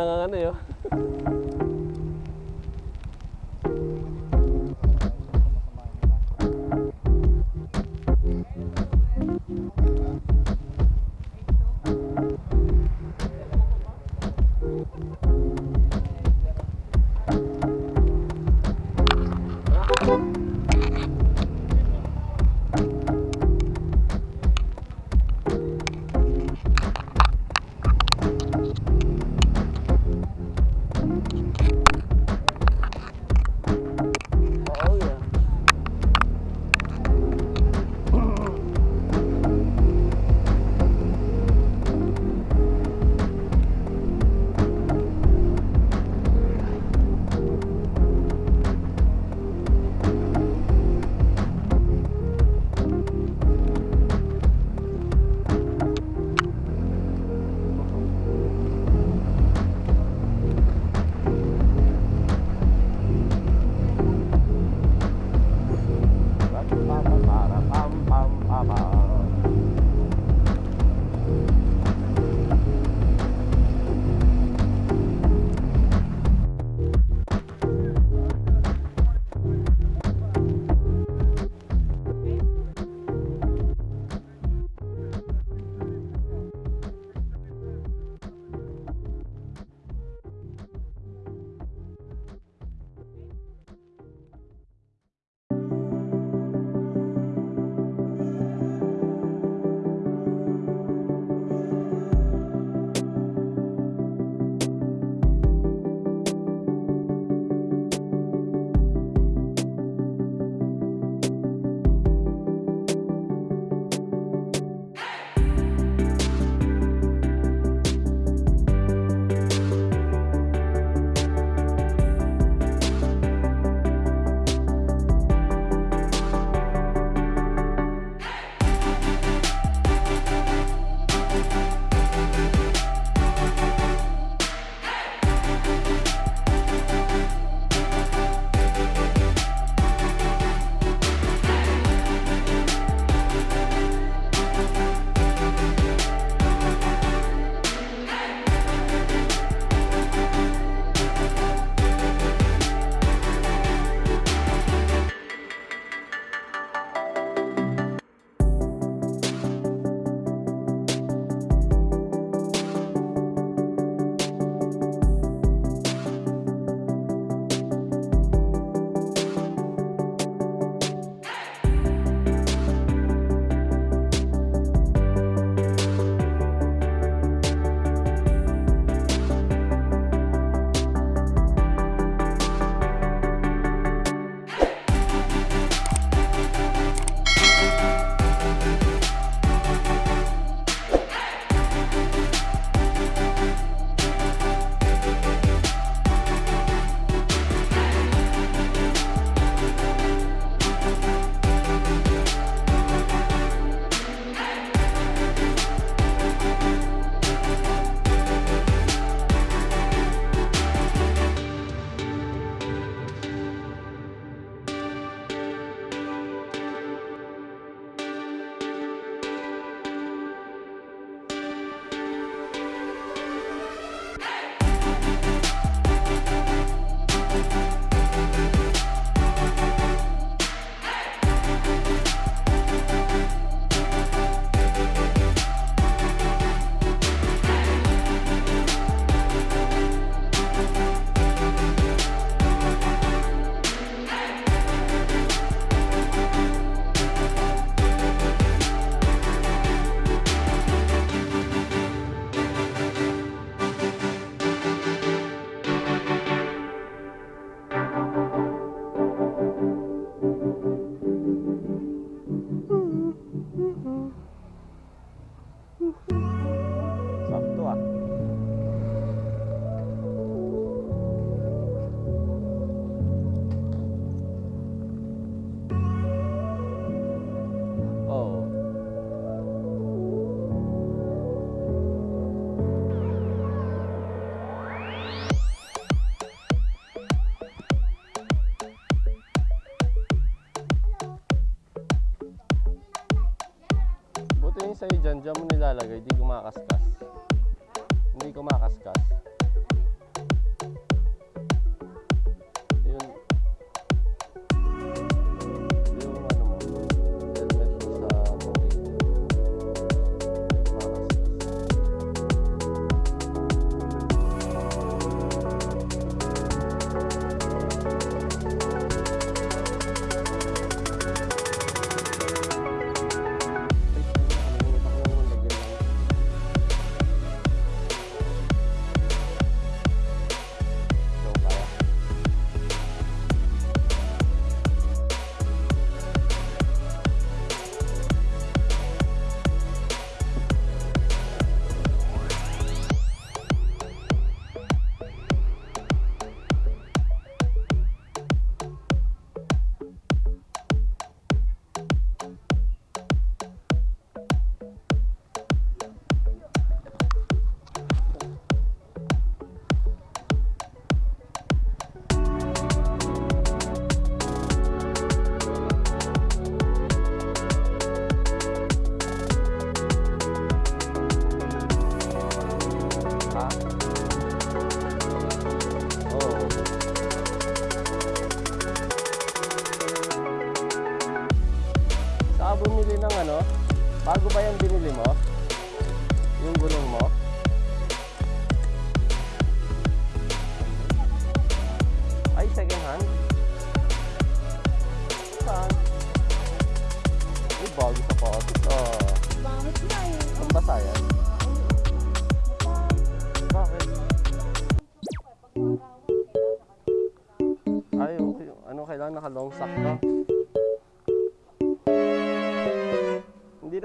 nang ano yun.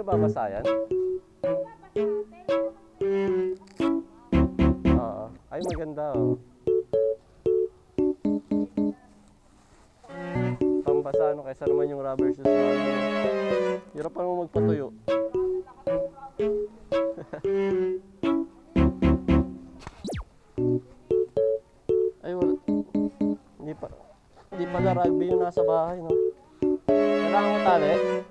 Hindi na babasa yan? Oo. Ay, maganda oh. Pambasa ano kaysa naman yung rubber shoes na ano. Hirap pa naman magpatuyo. Ay, wala. Hindi pa. Hindi pala rugby yung nasa bahay, no? Kailangan mo tali?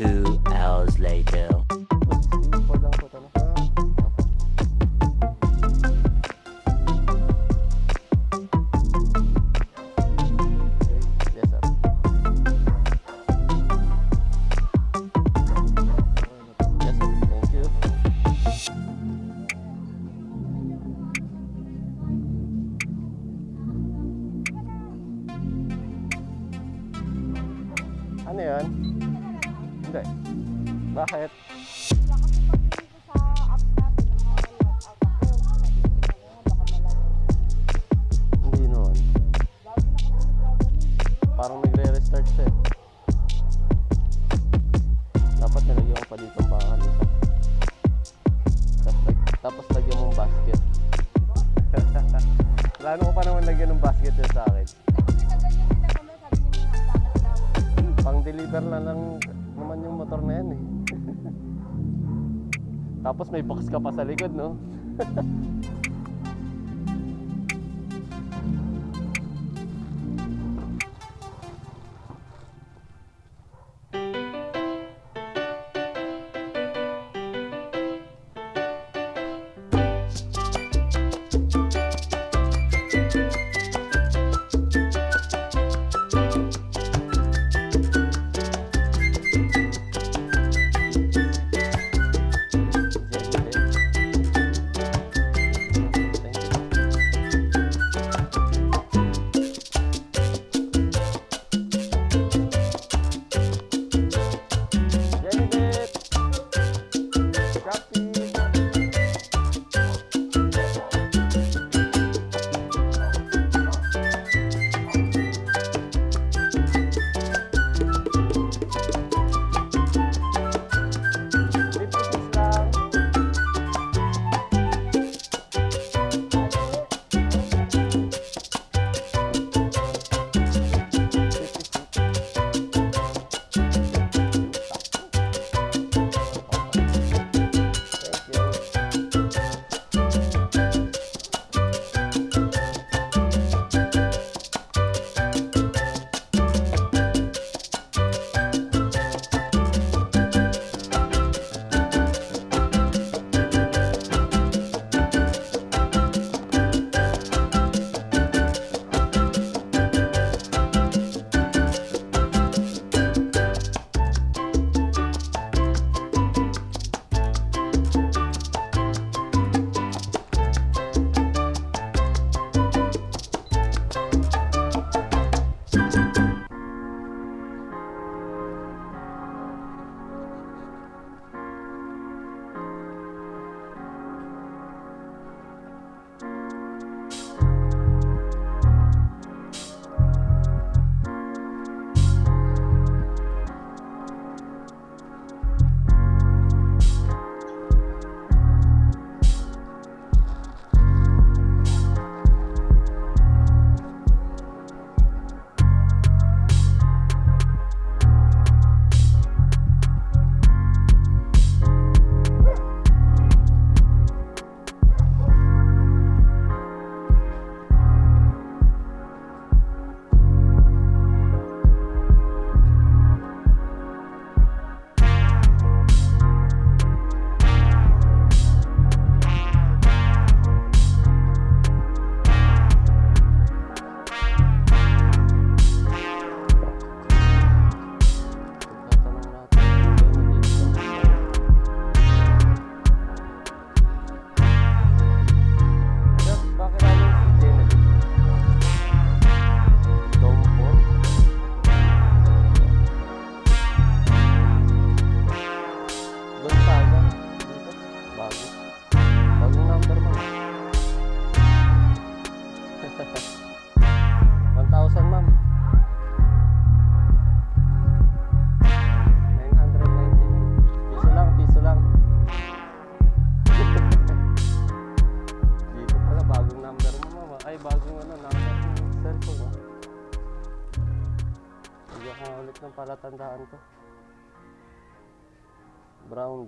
Two hours later. Tapos, lag- tapos lagyan mo ng basket. Plano ko pa naman lagyan ng basket yun sa akin. Pang deliver na lang naman yung motor na yan eh. Tapos may box ka pa sa likod, no?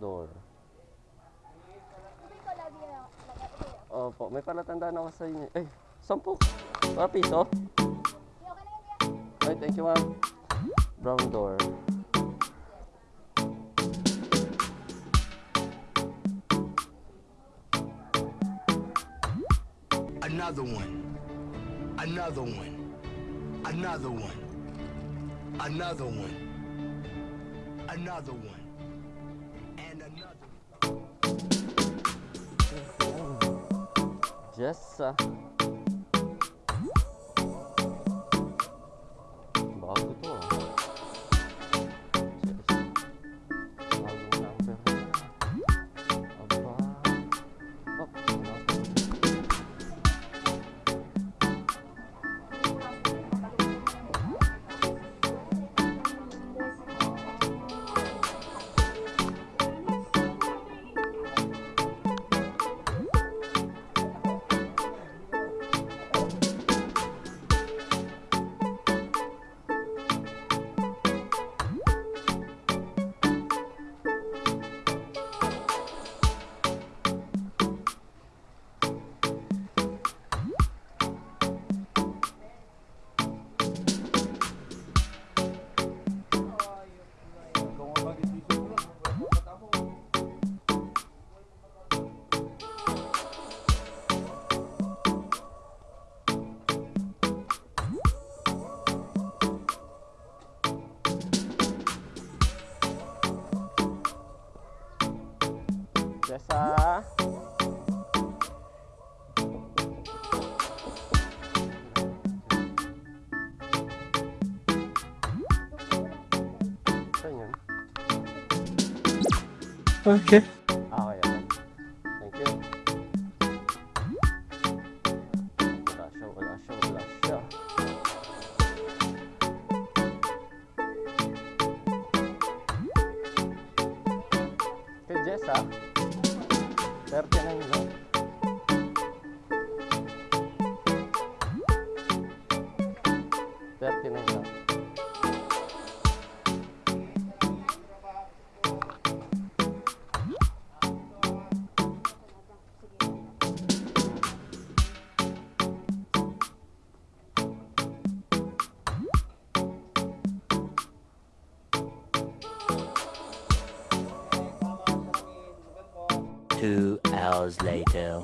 door. Hindi ko lagi na lagay. Opo, may palatandaan ako sa inyo. Ay, sampu. Mga piso. Okay na yan, yan. Ay, thank you, ma'am. Brown door. Another one. Another one. Another one. Another one. Another one. just uh, sa Okay. Two hours later.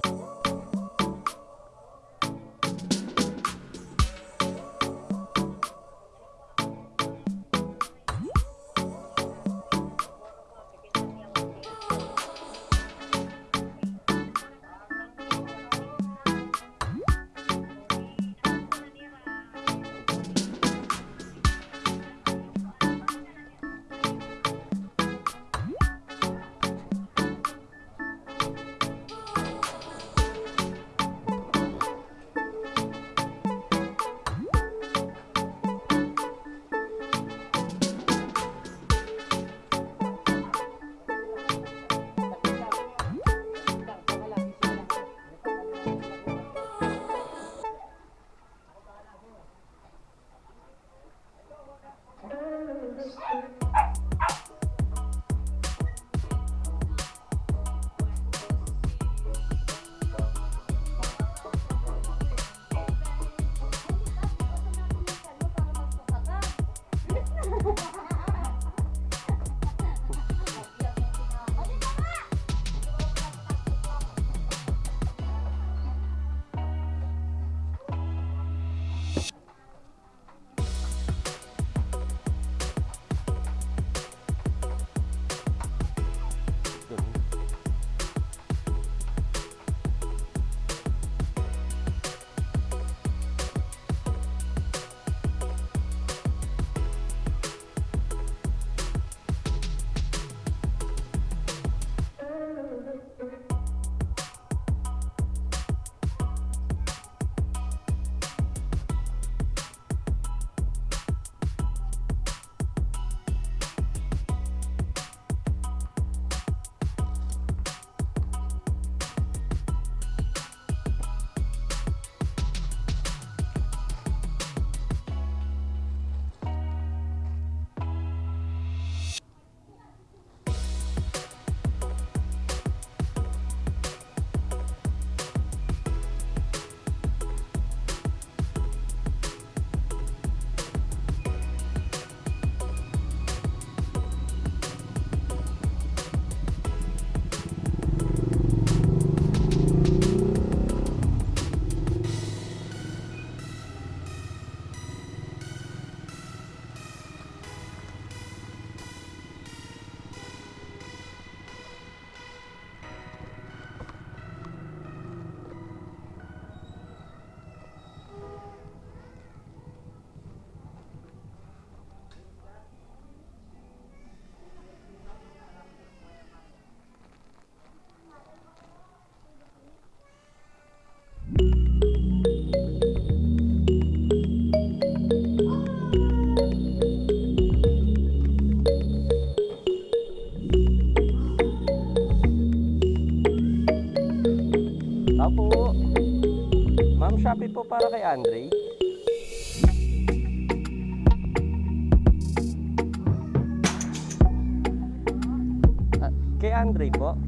Shopee po para kay Andre. Ah, kay Andre po.